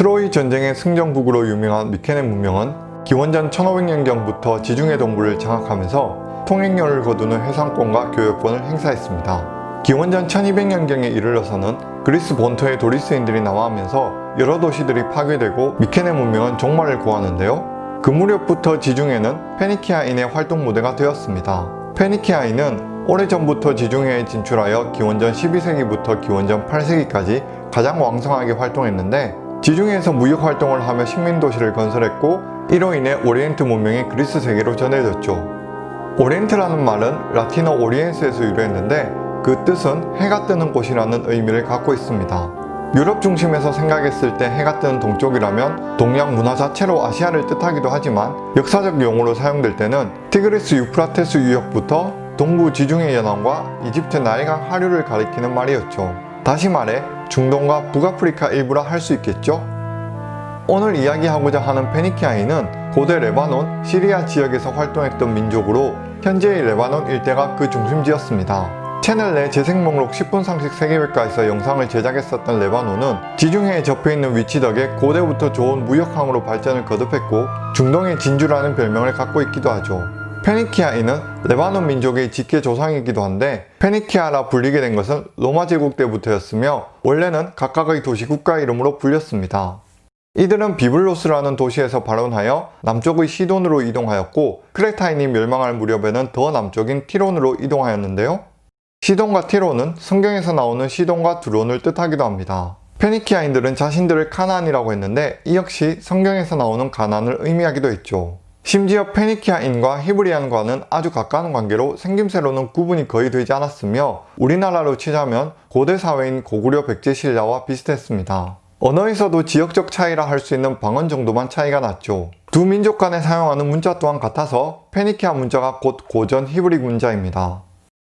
트로이 전쟁의 승전국으로 유명한 미케네 문명은 기원전 1500년경부터 지중해 동부를 장악하면서 통행료를 거두는 해상권과 교역권을 행사했습니다. 기원전 1200년경에 이르러서는 그리스 본토의 도리스인들이 남하하면서 여러 도시들이 파괴되고 미케네 문명은 종말을 구하는데요. 그 무렵부터 지중해는 페니키아인의 활동 무대가 되었습니다. 페니키아인은 오래전부터 지중해에 진출하여 기원전 12세기부터 기원전 8세기까지 가장 왕성하게 활동했는데 지중해에서 무역 활동을 하며 식민도시를 건설했고 이로 인해 오리엔트 문명이 그리스 세계로 전해졌죠. 오리엔트라는 말은 라틴어 oriens에서 유래했는데 그 뜻은 해가 뜨는 곳이라는 의미를 갖고 있습니다. 유럽 중심에서 생각했을 때 해가 뜨는 동쪽이라면 동양 문화 자체로 아시아를 뜻하기도 하지만 역사적 용어로 사용될 때는 티그리스 유프라테스 유역부터 동부 지중해 연안과 이집트 나일강 하류를 가리키는 말이었죠. 다시 말해 중동과 북아프리카 일부라 할 수 있겠죠? 오늘 이야기하고자 하는 페니키아인은 고대 레바논, 시리아 지역에서 활동했던 민족으로 현재의 레바논 일대가 그 중심지였습니다. 채널 내 재생 목록 10분 상식 세계백과에서 영상을 제작했었던 레바논은 지중해에 접해있는 위치 덕에 고대부터 좋은 무역항으로 발전을 거듭했고 중동의 진주라는 별명을 갖고 있기도 하죠. 페니키아인은 레바논 민족의 직계 조상이기도 한데 페니키아라 불리게 된 것은 로마 제국 때부터였으며 원래는 각각의 도시 국가 이름으로 불렸습니다. 이들은 비블로스라는 도시에서 발원하여 남쪽의 시돈으로 이동하였고 크레타인이 멸망할 무렵에는 더 남쪽인 티론으로 이동하였는데요. 시돈과 티론은 성경에서 나오는 시돈과 두로를 뜻하기도 합니다. 페니키아인들은 자신들을 카나안이라고 했는데 이 역시 성경에서 나오는 가나안을 의미하기도 했죠. 심지어 페니키아인과 히브리인과는 아주 가까운 관계로 생김새로는 구분이 거의 되지 않았으며 우리나라로 치자면 고대 사회인 고구려 백제 신라와 비슷했습니다. 언어에서도 지역적 차이라 할 수 있는 방언 정도만 차이가 났죠. 두 민족 간에 사용하는 문자 또한 같아서 페니키아 문자가 곧 고전 히브리 문자입니다.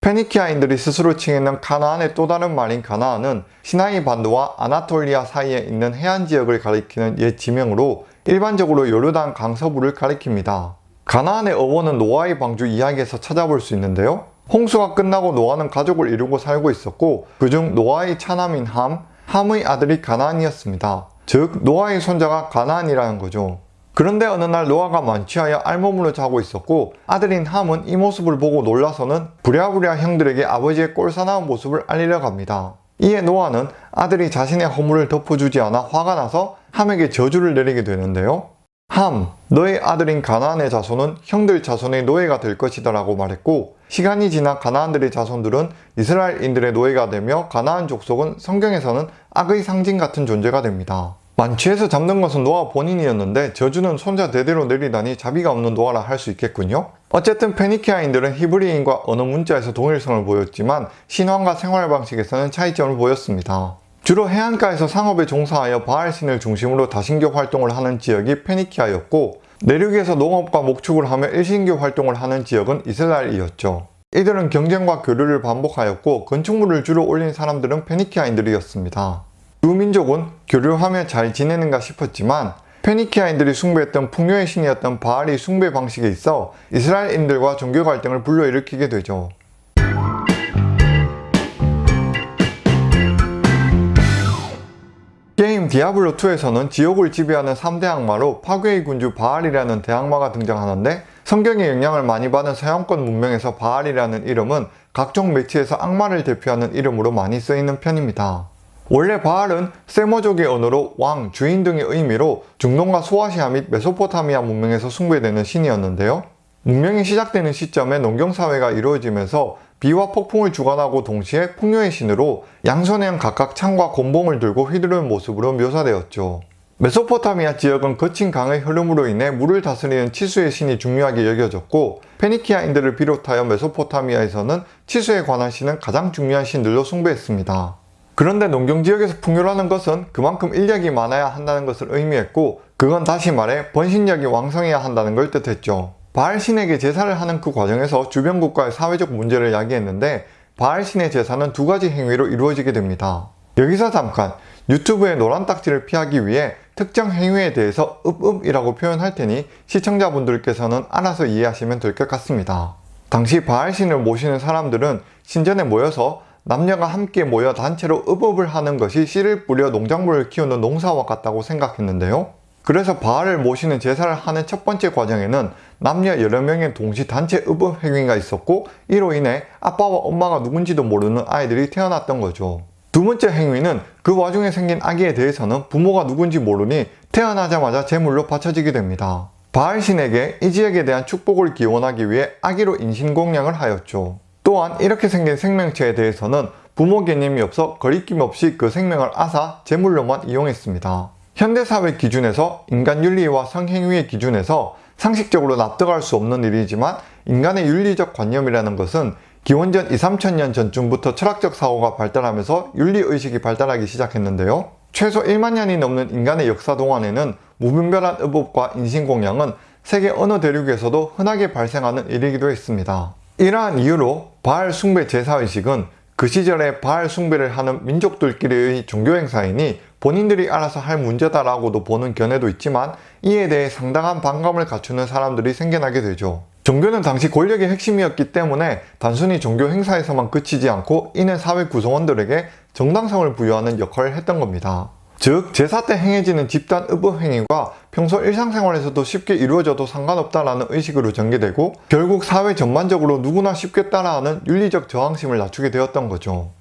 페니키아인들이 스스로 칭했는 가나안의 또 다른 말인 가나안은 시나이 반도와 아나톨리아 사이에 있는 해안 지역을 가리키는 옛 지명으로 일반적으로 요르단 강서부를 가리킵니다. 가나안의 어원은 노아의 방주 이야기에서 찾아볼 수 있는데요. 홍수가 끝나고 노아는 가족을 이루고 살고 있었고 그중 노아의 차남인 함, 함의 아들이 가나안이었습니다. 즉 노아의 손자가 가나안이라는 거죠. 그런데 어느 날 노아가 만취하여 알몸으로 자고 있었고 아들인 함은 이 모습을 보고 놀라서는 부랴부랴 형들에게 아버지의 꼴사나운 모습을 알리려 갑니다. 이에 노아는 아들이 자신의 허물을 덮어주지 않아 화가 나서 함에게 저주를 내리게 되는데요. 함, 너의 아들인 가나안의 자손은 형들 자손의 노예가 될 것이다 라고 말했고 시간이 지나 가나안들의 자손들은 이스라엘인들의 노예가 되며 가나안 족속은 성경에서는 악의 상징 같은 존재가 됩니다. 만취해서 잡는 것은 노아 본인이었는데 저주는 손자 대대로 내리다니 자비가 없는 노아라 할 수 있겠군요. 어쨌든 페니키아인들은 히브리인과 언어 문자에서 동일성을 보였지만 신앙과 생활 방식에서는 차이점을 보였습니다. 주로 해안가에서 상업에 종사하여 바알신을 중심으로 다신교 활동을 하는 지역이 페니키아였고 내륙에서 농업과 목축을 하며 일신교 활동을 하는 지역은 이스라엘이었죠. 이들은 경쟁과 교류를 반복하였고 건축물을 주로 올린 사람들은 페니키아인들이었습니다. 두 민족은 교류하며 잘 지내는가 싶었지만 페니키아인들이 숭배했던 풍요의 신이었던 바알이 숭배 방식에 있어 이스라엘인들과 종교 갈등을 불러일으키게 되죠. 게임 디아블로2에서는 지옥을 지배하는 3대 악마로 파괴의 군주 바알이라는 대악마가 등장하는데 성경의 영향을 많이 받은 서양권 문명에서 바알이라는 이름은 각종 매체에서 악마를 대표하는 이름으로 많이 쓰이는 편입니다. 원래 바알은 셈어족의 언어로 왕, 주인 등의 의미로 중동과 소아시아 및 메소포타미아 문명에서 숭배되는 신이었는데요. 문명이 시작되는 시점에 농경사회가 이루어지면서 비와 폭풍을 주관하고 동시에 풍요의 신으로 양손에 각각 창과 곤봉을 들고 휘두르는 모습으로 묘사되었죠. 메소포타미아 지역은 거친 강의 흐름으로 인해 물을 다스리는 치수의 신이 중요하게 여겨졌고 페니키아인들을 비롯하여 메소포타미아에서는 치수에 관한 신은 가장 중요한 신들로 숭배했습니다. 그런데 농경지역에서 풍요라는 것은 그만큼 인력이 많아야 한다는 것을 의미했고 그건 다시 말해 번신력이 왕성해야 한다는 걸 뜻했죠. 바알신에게 제사를 하는 그 과정에서 주변 국가의 사회적 문제를 야기했는데 바알신의 제사는 두 가지 행위로 이루어지게 됩니다. 여기서 잠깐 유튜브의 노란 딱지를 피하기 위해 특정 행위에 대해서 읍읍이라고 표현할 테니 시청자분들께서는 알아서 이해하시면 될 것 같습니다. 당시 바알신을 모시는 사람들은 신전에 모여서 남녀가 함께 모여 단체로 읍업을 하는 것이 씨를 뿌려 농작물을 키우는 농사와 같다고 생각했는데요. 그래서 바알을 모시는 제사를 하는 첫 번째 과정에는 남녀 여러 명의 동시 단체 읍업 행위가 있었고 이로 인해 아빠와 엄마가 누군지도 모르는 아이들이 태어났던 거죠. 두 번째 행위는 그 와중에 생긴 아기에 대해서는 부모가 누군지 모르니 태어나자마자 제물로 바쳐지게 됩니다. 바알 신에게 이 지역에 대한 축복을 기원하기 위해 아기로 인신공양을 하였죠. 또한 이렇게 생긴 생명체에 대해서는 부모 개념이 없어 거리낌 없이 그 생명을 앗아 제물로만 이용했습니다. 현대사회 기준에서 인간 윤리와 성행위의 기준에서 상식적으로 납득할 수 없는 일이지만 인간의 윤리적 관념이라는 것은 기원전 2, 3천년 전쯤부터 철학적 사고가 발달하면서 윤리의식이 발달하기 시작했는데요. 최소 1만 년이 넘는 인간의 역사 동안에는 무분별한 의법과 인신공양은 세계 어느 대륙에서도 흔하게 발생하는 일이기도 했습니다. 이러한 이유로 바알 숭배 제사의식은 그 시절에 바알 숭배를 하는 민족들끼리의 종교 행사이니 본인들이 알아서 할 문제다라고도 보는 견해도 있지만 이에 대해 상당한 반감을 갖추는 사람들이 생겨나게 되죠. 종교는 당시 권력의 핵심이었기 때문에 단순히 종교 행사에서만 그치지 않고 이는 사회 구성원들에게 정당성을 부여하는 역할을 했던 겁니다. 즉 제사 때 행해지는 집단 의법 행위가 평소 일상생활에서도 쉽게 이루어져도 상관없다라는 의식으로 전개되고 결국 사회 전반적으로 누구나 쉽게 따라하는 윤리적 저항심을 낮추게 되었던 거죠.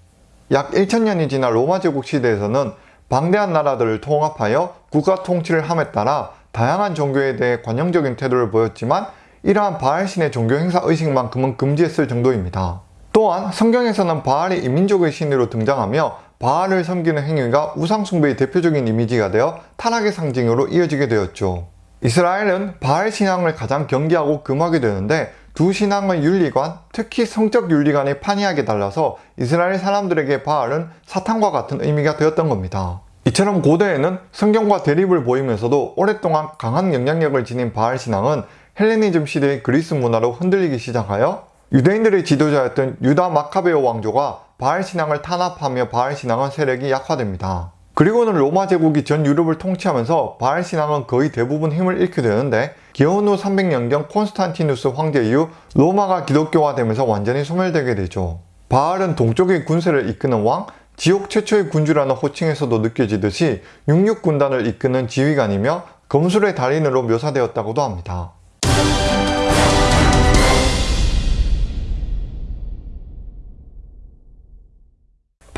약 1000년이 지난 로마 제국 시대에서는 방대한 나라들을 통합하여 국가 통치를 함에 따라 다양한 종교에 대해 관용적인 태도를 보였지만 이러한 바알 신의 종교 행사 의식만큼은 금지했을 정도입니다. 또한 성경에서는 바알이 이민족의 신으로 등장하며 바알을 섬기는 행위가 우상숭배의 대표적인 이미지가 되어 타락의 상징으로 이어지게 되었죠. 이스라엘은 바알 신앙을 가장 경계하고 금하게 되는데 두 신앙의 윤리관, 특히 성적 윤리관이 판이하게 달라서 이스라엘 사람들에게 바알은 사탄과 같은 의미가 되었던 겁니다. 이처럼 고대에는 성경과 대립을 보이면서도 오랫동안 강한 영향력을 지닌 바알 신앙은 헬레니즘 시대의 그리스 문화로 흔들리기 시작하여 유대인들의 지도자였던 유다 마카베오 왕조가 바알 신앙을 탄압하며 바알 신앙은 세력이 약화됩니다. 그리고는 로마 제국이 전 유럽을 통치하면서 바알 신앙은 거의 대부분 힘을 잃게 되는데 기원 후 300년경 콘스탄티누스 황제 이후 로마가 기독교화되면서 완전히 소멸되게 되죠. 바알은 동쪽의 군세를 이끄는 왕, 지옥 최초의 군주라는 호칭에서도 느껴지듯이 육육군단을 이끄는 지휘관이며 검술의 달인으로 묘사되었다고도 합니다.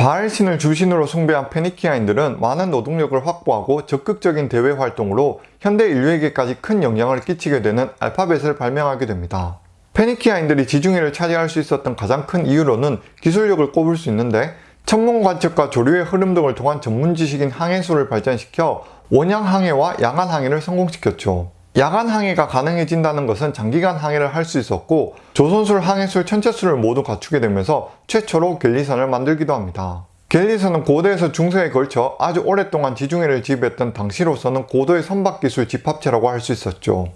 바알신을 주신으로 숭배한 페니키아인들은 많은 노동력을 확보하고 적극적인 대외 활동으로 현대 인류에게까지 큰 영향을 끼치게 되는 알파벳을 발명하게 됩니다. 페니키아인들이 지중해를 차지할 수 있었던 가장 큰 이유로는 기술력을 꼽을 수 있는데 천문 관측과 조류의 흐름 등을 통한 전문 지식인 항해술을 발전시켜 원양 항해와 야간 항해를 성공시켰죠. 야간 항해가 가능해진다는 것은 장기간 항해를 할 수 있었고 조선술, 항해술, 천체술을 모두 갖추게 되면서 최초로 갤리선을 만들기도 합니다. 갤리선은 고대에서 중세에 걸쳐 아주 오랫동안 지중해를 지배했던 당시로서는 고도의 선박기술 집합체라고 할 수 있었죠.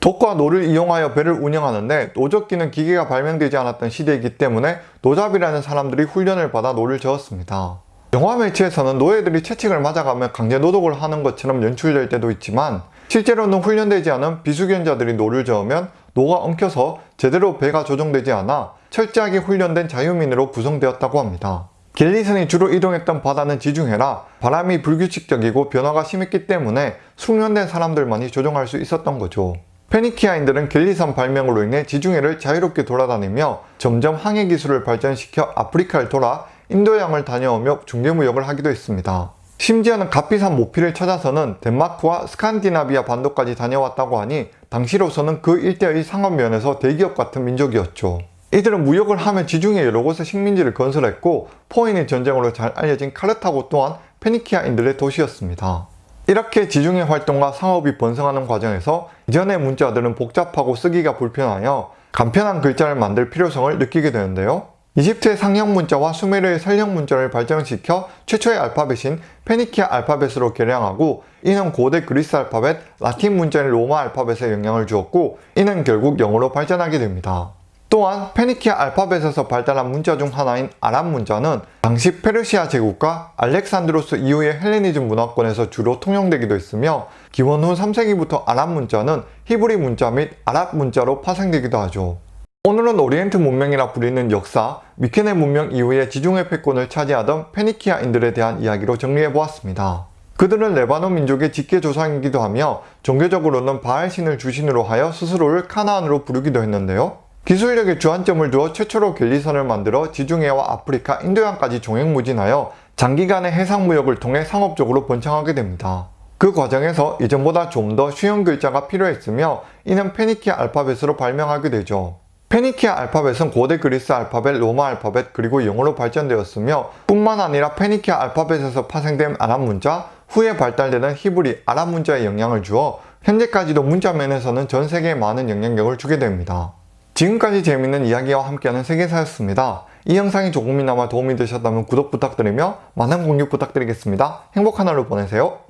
돛과 노를 이용하여 배를 운영하는데 노 젓기는 기계가 발명되지 않았던 시대이기 때문에 노잡이라는 사람들이 훈련을 받아 노를 저었습니다. 영화 매체에서는 노예들이 채찍을 맞아가며 강제 노동을 하는 것처럼 연출될 때도 있지만 실제로는 훈련되지 않은 비숙련자들이 노를 저으면 노가 엉켜서 제대로 배가 조정되지 않아 철저하게 훈련된 자유민으로 구성되었다고 합니다. 갤리선이 주로 이동했던 바다는 지중해라 바람이 불규칙적이고 변화가 심했기 때문에 숙련된 사람들만이 조종할 수 있었던 거죠. 페니키아인들은 갤리선 발명으로 인해 지중해를 자유롭게 돌아다니며 점점 항해 기술을 발전시켜 아프리카를 돌아 인도양을 다녀오며 중개무역을 하기도 했습니다. 심지어는 값비싼 모피를 찾아서는 덴마크와 스칸디나비아 반도까지 다녀왔다고 하니 당시로서는 그 일대의 상업면에서 대기업 같은 민족이었죠. 이들은 무역을 하며 지중해 여러 곳에 식민지를 건설했고 포인의 전쟁으로 잘 알려진 카르타고 또한 페니키아인들의 도시였습니다. 이렇게 지중해 활동과 상업이 번성하는 과정에서 이전의 문자들은 복잡하고 쓰기가 불편하여 간편한 글자를 만들 필요성을 느끼게 되는데요. 이집트의 상형 문자와 수메르의 설령 문자를 발전시켜 최초의 알파벳인 페니키아 알파벳으로 개량하고 이는 고대 그리스 알파벳, 라틴 문자인 로마 알파벳에 영향을 주었고 이는 결국 영어로 발전하게 됩니다. 또한 페니키아 알파벳에서 발달한 문자 중 하나인 아랍 문자는 당시 페르시아 제국과 알렉산드로스 이후의 헬레니즘 문화권에서 주로 통용되기도 했으며 기원 후 3세기부터 아랍 문자는 히브리 문자 및 아랍 문자로 파생되기도 하죠. 오늘은 오리엔트 문명이라 불리는 역사, 미케네 문명 이후에 지중해 패권을 차지하던 페니키아인들에 대한 이야기로 정리해보았습니다. 그들은 레바논 민족의 직계 조상이기도 하며 종교적으로는 바알신을 주신으로 하여 스스로를 카나안으로 부르기도 했는데요. 기술력에 주안점을 두어 최초로 갤리선을 만들어 지중해와 아프리카, 인도양까지 종횡무진하여 장기간의 해상무역을 통해 상업적으로 번창하게 됩니다. 그 과정에서 이전보다 좀 더 쉬운 글자가 필요했으며 이는 페니키아 알파벳으로 발명하게 되죠. 페니키아 알파벳은 고대 그리스 알파벳, 로마 알파벳, 그리고 영어로 발전되었으며 뿐만 아니라 페니키아 알파벳에서 파생된 아랍 문자, 후에 발달되는 히브리 아랍 문자에 영향을 주어 현재까지도 문자면에서는 전 세계에 많은 영향력을 주게 됩니다. 지금까지 재밌는 이야기와 함께하는 세계사였습니다. 이 영상이 조금이나마 도움이 되셨다면 구독 부탁드리며 많은 공유 부탁드리겠습니다. 행복한 하루 보내세요.